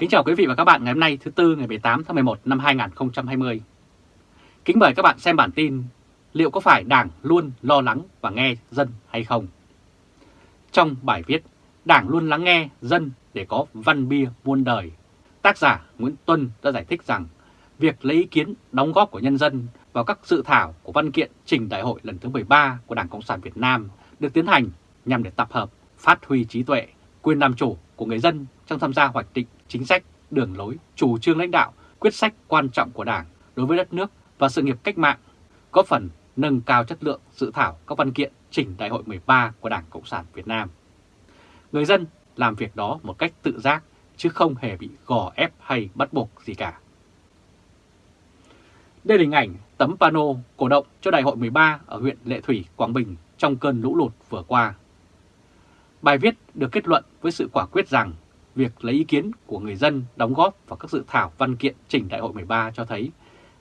Kính chào quý vị và các bạn ngày hôm nay thứ Tư ngày 18 tháng 11 năm 2020. Kính mời các bạn xem bản tin liệu có phải Đảng luôn lo lắng và nghe dân hay không? Trong bài viết Đảng luôn lắng nghe dân để có văn bia muôn đời, tác giả Nguyễn Tuân đã giải thích rằng việc lấy ý kiến đóng góp của nhân dân vào các dự thảo của văn kiện trình đại hội lần thứ 13 của Đảng Cộng sản Việt Nam được tiến hành nhằm để tập hợp, phát huy trí tuệ, quyền làm chủ của người dân trong tham gia hoạch định chính sách, đường lối, chủ trương lãnh đạo, quyết sách quan trọng của Đảng đối với đất nước và sự nghiệp cách mạng, có phần nâng cao chất lượng dự thảo các văn kiện chỉnh Đại hội 13 của Đảng Cộng sản Việt Nam. Người dân làm việc đó một cách tự giác chứ không hề bị gò ép hay bắt buộc gì cả. Đây là hình ảnh tấm pano cổ động cho Đại hội 13 ở huyện Lệ Thủy, Quảng Bình trong cơn lũ lụt vừa qua. Bài viết được kết luận với sự quả quyết rằng việc lấy ý kiến của người dân đóng góp vào các dự thảo văn kiện chỉnh Đại hội 13 cho thấy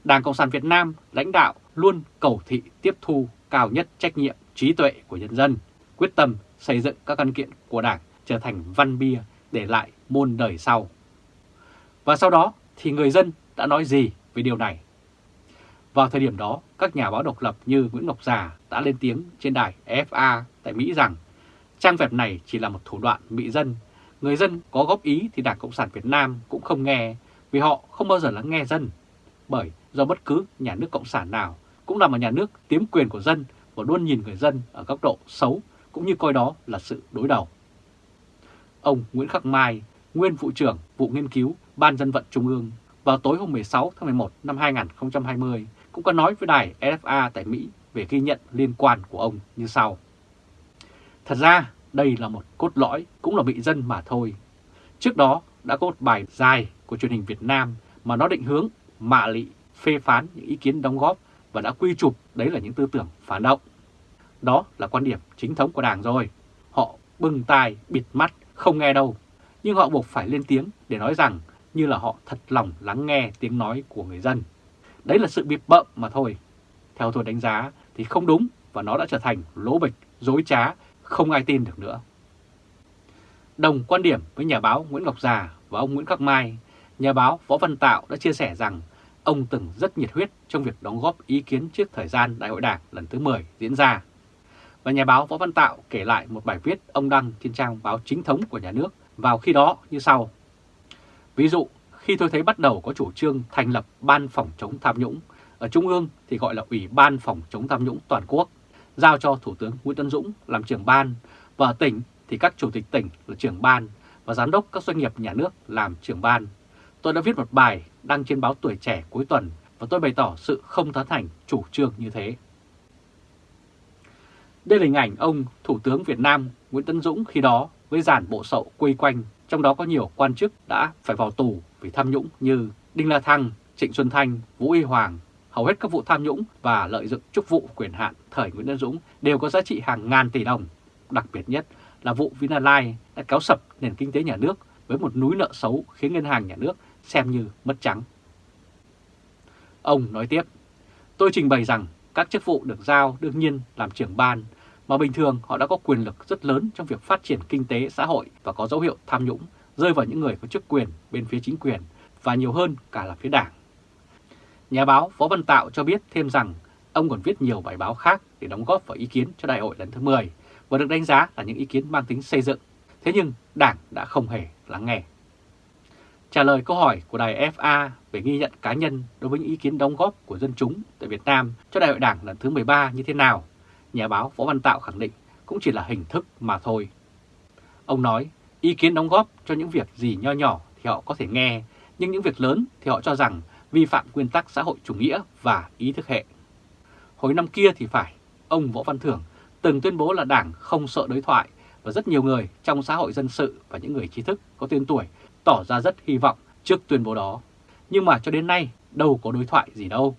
Đảng Cộng sản Việt Nam lãnh đạo luôn cầu thị tiếp thu cao nhất trách nhiệm trí tuệ của nhân dân, quyết tâm xây dựng các văn kiện của Đảng trở thành văn bia để lại môn đời sau. Và sau đó thì người dân đã nói gì về điều này? Vào thời điểm đó, các nhà báo độc lập như Nguyễn Ngọc Già đã lên tiếng trên đài FA tại Mỹ rằng trang web này chỉ là một thủ đoạn bị dân. Người dân có góp ý thì Đảng Cộng sản Việt Nam cũng không nghe vì họ không bao giờ lắng nghe dân. Bởi do bất cứ nhà nước Cộng sản nào cũng là một nhà nước tiếm quyền của dân và luôn nhìn người dân ở góc độ xấu cũng như coi đó là sự đối đầu. Ông Nguyễn Khắc Mai, nguyên vụ trưởng vụ nghiên cứu Ban dân vận Trung ương vào tối hôm 16 tháng 11 năm 2020 cũng có nói với đài FA tại Mỹ về ghi nhận liên quan của ông như sau. Thật ra đây là một cốt lõi, cũng là bị dân mà thôi. Trước đó đã có một bài dài của truyền hình Việt Nam mà nó định hướng, mạ lị, phê phán những ý kiến đóng góp và đã quy chụp đấy là những tư tưởng phản động. Đó là quan điểm chính thống của Đảng rồi. Họ bưng tai, bịt mắt, không nghe đâu. Nhưng họ buộc phải lên tiếng để nói rằng như là họ thật lòng lắng nghe tiếng nói của người dân. Đấy là sự bịp bợm mà thôi. Theo tôi đánh giá thì không đúng và nó đã trở thành lỗ bịch, dối trá, không ai tin được nữa. Đồng quan điểm với nhà báo Nguyễn Ngọc Già và ông Nguyễn Khắc Mai, nhà báo Võ Văn Tạo đã chia sẻ rằng ông từng rất nhiệt huyết trong việc đóng góp ý kiến trước thời gian Đại hội Đảng lần thứ 10 diễn ra. Và nhà báo Võ Văn Tạo kể lại một bài viết ông đăng trên trang báo chính thống của nhà nước vào khi đó như sau. Ví dụ, khi tôi thấy bắt đầu có chủ trương thành lập Ban Phòng chống tham nhũng, ở Trung ương thì gọi là Ủy ban Phòng chống tham nhũng toàn quốc, giao cho Thủ tướng Nguyễn Tân Dũng làm trưởng ban, và ở tỉnh thì các chủ tịch tỉnh là trưởng ban và giám đốc các doanh nghiệp nhà nước làm trưởng ban. Tôi đã viết một bài đăng trên báo Tuổi Trẻ cuối tuần và tôi bày tỏ sự không tán thành chủ trương như thế. Đây là hình ảnh ông Thủ tướng Việt Nam Nguyễn Tân Dũng khi đó với dàn bộ sậu quây quanh, trong đó có nhiều quan chức đã phải vào tù vì tham nhũng như Đinh La Thăng, Trịnh Xuân Thanh, Vũ Y Hoàng. Hầu hết các vụ tham nhũng và lợi dụng chức vụ quyền hạn thời Nguyễn Tân Dũng đều có giá trị hàng ngàn tỷ đồng. Đặc biệt nhất là vụ Vinalines đã kéo sập nền kinh tế nhà nước với một núi nợ xấu khiến ngân hàng nhà nước xem như mất trắng. Ông nói tiếp, tôi trình bày rằng các chức vụ được giao đương nhiên làm trưởng ban, mà bình thường họ đã có quyền lực rất lớn trong việc phát triển kinh tế xã hội và có dấu hiệu tham nhũng, rơi vào những người có chức quyền bên phía chính quyền và nhiều hơn cả là phía đảng. Nhà báo Võ Văn Tạo cho biết thêm rằng ông còn viết nhiều bài báo khác để đóng góp vào ý kiến cho đại hội lần thứ 10 và được đánh giá là những ý kiến mang tính xây dựng. Thế nhưng đảng đã không hề lắng nghe. Trả lời câu hỏi của đài FA về ghi nhận cá nhân đối với những ý kiến đóng góp của dân chúng tại Việt Nam cho đại hội đảng lần thứ 13 như thế nào, nhà báo Võ Văn Tạo khẳng định cũng chỉ là hình thức mà thôi. Ông nói ý kiến đóng góp cho những việc gì nho nhỏ thì họ có thể nghe, nhưng những việc lớn thì họ cho rằng vi phạm nguyên tắc xã hội chủ nghĩa và ý thức hệ. Hồi năm kia thì phải, ông Võ Văn Thưởng từng tuyên bố là Đảng không sợ đối thoại và rất nhiều người trong xã hội dân sự và những người trí thức có tên tuổi tỏ ra rất hy vọng trước tuyên bố đó. Nhưng mà cho đến nay đâu có đối thoại gì đâu.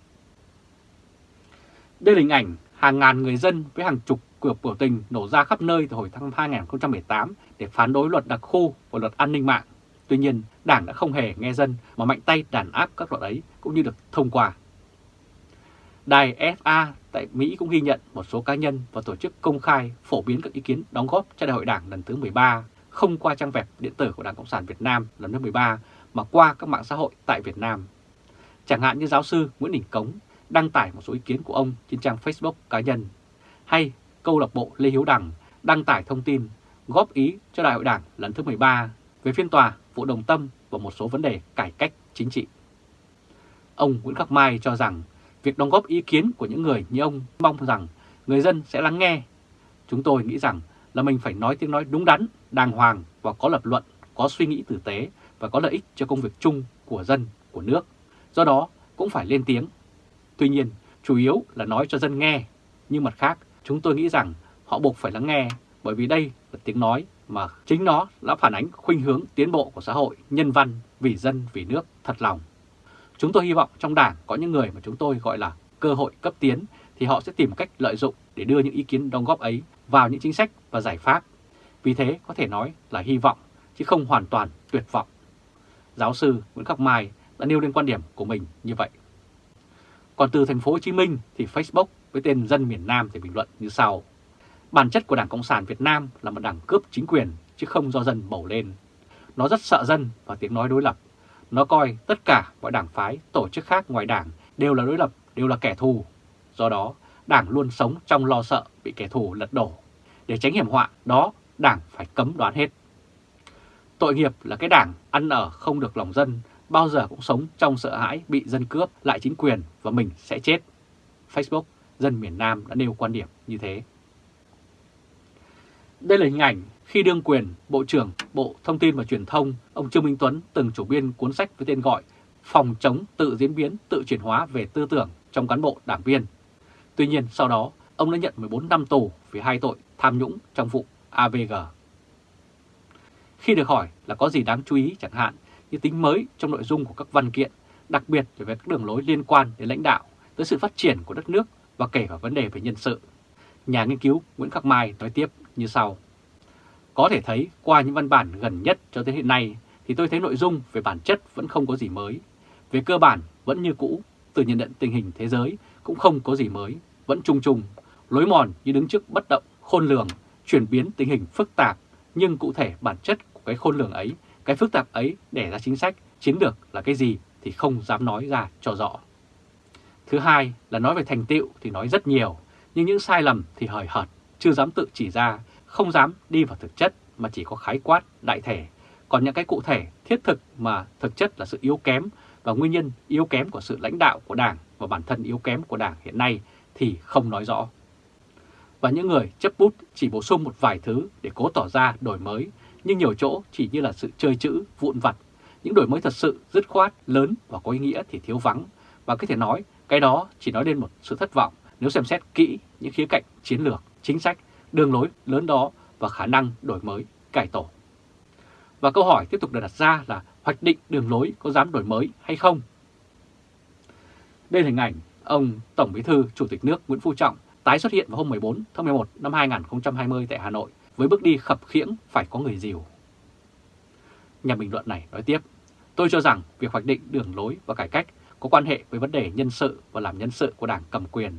Đây là hình ảnh hàng ngàn người dân với hàng chục cuộc biểu tình nổ ra khắp nơi từ hồi tháng 2018 để phản đối luật đặc khu và luật an ninh mạng. Tuy nhiên, Đảng đã không hề nghe dân mà mạnh tay đàn áp các luật ấy cũng như được thông qua. Đài FA tại Mỹ cũng ghi nhận một số cá nhân và tổ chức công khai phổ biến các ý kiến đóng góp cho Đại hội Đảng lần thứ 13 không qua trang web điện tử của Đảng Cộng sản Việt Nam lần thứ 13 mà qua các mạng xã hội tại Việt Nam. Chẳng hạn như giáo sư Nguyễn Đình Cống đăng tải một số ý kiến của ông trên trang Facebook cá nhân, hay câu lạc bộ Lê Hiếu Đằng đăng tải thông tin góp ý cho Đại hội Đảng lần thứ 13 về phiên tòa vụ đồng tâm và một số vấn đề cải cách chính trị. Ông Nguyễn Khắc Mai cho rằng việc đóng góp ý kiến của những người như ông mong rằng người dân sẽ lắng nghe. Chúng tôi nghĩ rằng là mình phải nói tiếng nói đúng đắn, đàng hoàng và có lập luận, có suy nghĩ tử tế và có lợi ích cho công việc chung của dân, của nước. Do đó cũng phải lên tiếng. Tuy nhiên, chủ yếu là nói cho dân nghe. Nhưng mặt khác, chúng tôi nghĩ rằng họ buộc phải lắng nghe bởi vì đây là tiếng nói mà chính nó đã phản ánh khuynh hướng tiến bộ của xã hội, nhân văn, vì dân, vì nước, thật lòng. Chúng tôi hy vọng trong đảng có những người mà chúng tôi gọi là cơ hội cấp tiến thì họ sẽ tìm cách lợi dụng để đưa những ý kiến đóng góp ấy vào những chính sách và giải pháp. Vì thế có thể nói là hy vọng chứ không hoàn toàn tuyệt vọng. Giáo sư Nguyễn Khắc Mai đã nêu lên quan điểm của mình như vậy. Còn từ thành phố Hồ Chí Minh thì Facebook với tên Dân miền Nam thì bình luận như sau. Bản chất của Đảng Cộng sản Việt Nam là một đảng cướp chính quyền chứ không do dân bầu lên. Nó rất sợ dân và tiếng nói đối lập. Nó coi tất cả mọi đảng phái, tổ chức khác ngoài đảng đều là đối lập, đều là kẻ thù. Do đó, đảng luôn sống trong lo sợ bị kẻ thù lật đổ. Để tránh hiểm họa đó, đảng phải cấm đoán hết. Tội nghiệp là cái đảng ăn ở không được lòng dân, bao giờ cũng sống trong sợ hãi bị dân cướp lại chính quyền và mình sẽ chết. Facebook, dân miền Nam đã nêu quan điểm như thế. Đây là hình ảnh khi đương quyền Bộ trưởng Bộ Thông tin và Truyền thông, ông Trương Minh Tuấn từng chủ biên cuốn sách với tên gọi Phòng chống tự diễn biến, tự chuyển hóa về tư tưởng trong cán bộ đảng viên. Tuy nhiên sau đó, ông đã nhận 14 năm tù vì hai tội tham nhũng trong vụ AVG. Khi được hỏi là có gì đáng chú ý chẳng hạn như tính mới trong nội dung của các văn kiện, đặc biệt về các đường lối liên quan đến lãnh đạo, tới sự phát triển của đất nước và kể cả vấn đề về nhân sự. Nhà nghiên cứu Nguyễn Khắc Mai nói tiếp như sau. Có thể thấy qua những văn bản gần nhất cho tới hiện nay thì tôi thấy nội dung về bản chất vẫn không có gì mới. Về cơ bản vẫn như cũ, từ nhận định tình hình thế giới cũng không có gì mới, vẫn chung chung, lối mòn như đứng trước bất động, khôn lường, chuyển biến tình hình phức tạp, nhưng cụ thể bản chất của cái khôn lường ấy, cái phức tạp ấy để ra chính sách, chiến lược là cái gì thì không dám nói ra cho rõ. Thứ hai là nói về thành tựu thì nói rất nhiều, nhưng những sai lầm thì hời hợt, chưa dám tự chỉ ra, không dám đi vào thực chất mà chỉ có khái quát, đại thể. Còn những cái cụ thể, thiết thực mà thực chất là sự yếu kém và nguyên nhân yếu kém của sự lãnh đạo của Đảng và bản thân yếu kém của Đảng hiện nay thì không nói rõ. Và những người chấp bút chỉ bổ sung một vài thứ để cố tỏ ra đổi mới, nhưng nhiều chỗ chỉ như là sự chơi chữ, vụn vặt. Những đổi mới thật sự dứt khoát, lớn và có ý nghĩa thì thiếu vắng. Và có thể nói cái đó chỉ nói lên một sự thất vọng nếu xem xét kỹ những khía cạnh chiến lược, chính sách, đường lối lớn đó và khả năng đổi mới, cải tổ. Và câu hỏi tiếp tục được đặt ra là hoạch định đường lối có dám đổi mới hay không? Đây là hình ảnh ông Tổng Bí thư Chủ tịch nước Nguyễn Phú Trọng tái xuất hiện vào hôm 14 tháng 11 năm 2020 tại Hà Nội với bước đi khập khiễng phải có người dìu. Nhà bình luận này nói tiếp, tôi cho rằng việc hoạch định đường lối và cải cách có quan hệ với vấn đề nhân sự và làm nhân sự của đảng cầm quyền.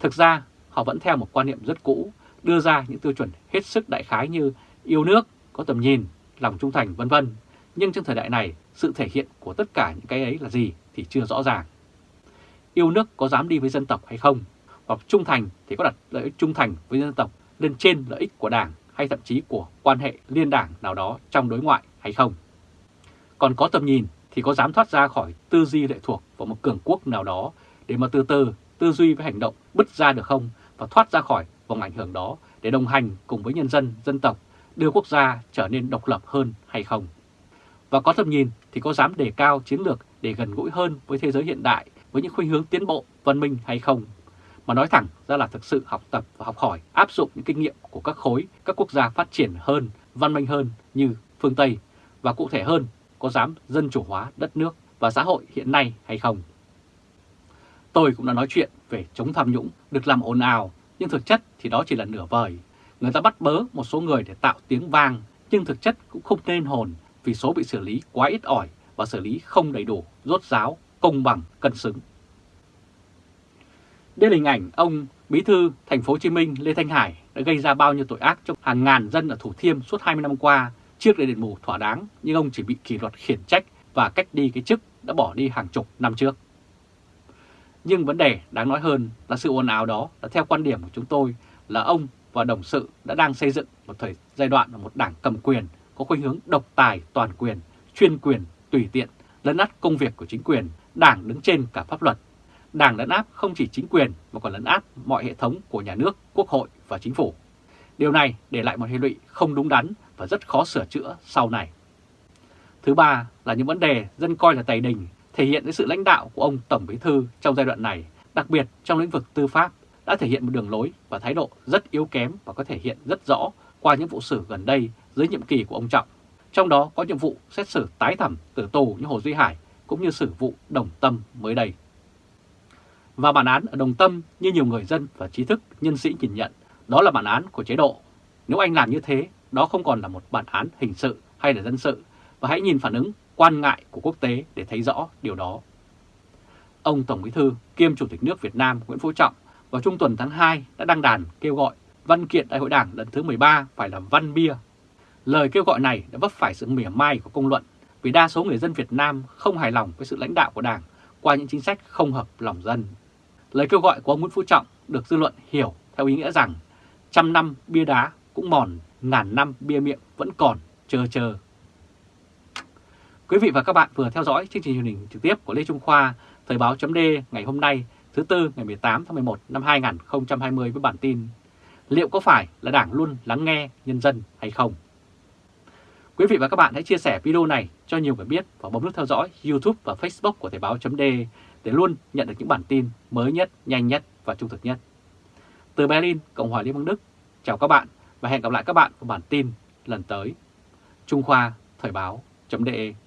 Thực ra, họ vẫn theo một quan niệm rất cũ, đưa ra những tiêu chuẩn hết sức đại khái như yêu nước, có tầm nhìn, lòng trung thành vân vân. Nhưng trong thời đại này, sự thể hiện của tất cả những cái ấy là gì thì chưa rõ ràng. Yêu nước có dám đi với dân tộc hay không? Hoặc trung thành thì có đặt lợi ích trung thành với dân tộc lên trên lợi ích của đảng hay thậm chí của quan hệ liên đảng nào đó trong đối ngoại hay không? Còn có tầm nhìn thì có dám thoát ra khỏi tư duy lệ thuộc vào một cường quốc nào đó để mà từ từ tư duy với hành động bứt ra được không và thoát ra khỏi vòng ảnh hưởng đó để đồng hành cùng với nhân dân, dân tộc đưa quốc gia trở nên độc lập hơn hay không? Và có tầm nhìn thì có dám đề cao chiến lược để gần gũi hơn với thế giới hiện đại với những khuynh hướng tiến bộ, văn minh hay không? Mà nói thẳng ra là thực sự học tập và học hỏi, áp dụng những kinh nghiệm của các khối, các quốc gia phát triển hơn, văn minh hơn như phương Tây và cụ thể hơn có dám dân chủ hóa đất nước và xã hội hiện nay hay không. Tôi cũng đã nói chuyện về chống tham nhũng được làm ồn ào, nhưng thực chất thì đó chỉ là nửa vời. Người ta bắt bớ một số người để tạo tiếng vang, nhưng thực chất cũng không nên hồn vì số bị xử lý quá ít ỏi và xử lý không đầy đủ, rốt ráo, công bằng, cân xứng. Đây là hình ảnh ông Bí thư thành phố Hồ Chí Minh Lê Thanh Hải đã gây ra bao nhiêu tội ác cho hàng ngàn dân ở Thủ Thiêm suốt 20 năm qua trước để đền mù thỏa đáng nhưng ông chỉ bị kỷ luật khiển trách và cách đi cái chức đã bỏ đi hàng chục năm trước. Nhưng vấn đề đáng nói hơn là sự ồn ào đó là theo quan điểm của chúng tôi là ông và đồng sự đã đang xây dựng một thời giai đoạn là một đảng cầm quyền có khuynh hướng độc tài toàn quyền, chuyên quyền, tùy tiện, lấn át công việc của chính quyền, đảng đứng trên cả pháp luật. Đảng lấn áp không chỉ chính quyền mà còn lấn át mọi hệ thống của nhà nước, quốc hội và chính phủ. Điều này để lại một hệ lụy không đúng đắn và rất khó sửa chữa sau này. Thứ ba là những vấn đề dân coi là tài đình thể hiện sự lãnh đạo của ông Tổng Bí Thư trong giai đoạn này, đặc biệt trong lĩnh vực tư pháp, đã thể hiện một đường lối và thái độ rất yếu kém và có thể hiện rất rõ qua những vụ xử gần đây dưới nhiệm kỳ của ông Trọng. Trong đó có nhiệm vụ xét xử tái thẩm tử tù như Hồ Duy Hải cũng như xử vụ Đồng Tâm mới đây. Và bản án ở Đồng Tâm như nhiều người dân và trí thức nhân sĩ nhìn nhận đó là bản án của chế độ. Nếu anh làm như thế, đó không còn là một bản án hình sự hay là dân sự và hãy nhìn phản ứng quan ngại của quốc tế để thấy rõ điều đó. Ông Tổng Bí Thư kiêm Chủ tịch nước Việt Nam Nguyễn Phú Trọng vào trung tuần tháng 2 đã đăng đàn kêu gọi văn kiện Đại hội Đảng lần thứ 13 phải là văn bia. Lời kêu gọi này đã vấp phải sự mỉa mai của công luận vì đa số người dân Việt Nam không hài lòng với sự lãnh đạo của Đảng qua những chính sách không hợp lòng dân. Lời kêu gọi của ông Nguyễn Phú Trọng được dư luận hiểu theo ý nghĩa rằng trăm năm bia đá cũng mòn, ngàn năm bia miệng vẫn còn, chờ chờ. Quý vị và các bạn vừa theo dõi chương trình truyền hình trực tiếp của Lê Trung Khoa, Thời báo chấm ngày hôm nay, thứ Tư ngày 18 tháng 11 năm 2020 với bản tin Liệu có phải là Đảng luôn lắng nghe nhân dân hay không? Quý vị và các bạn hãy chia sẻ video này cho nhiều người biết và bấm nút theo dõi YouTube và Facebook của Thời báo chấm để luôn nhận được những bản tin mới nhất, nhanh nhất và trung thực nhất. Từ Berlin, Cộng hòa Liên bang Đức, chào các bạn và hẹn gặp lại các bạn vào bản tin lần tới. Trung Khoa Thời báo.de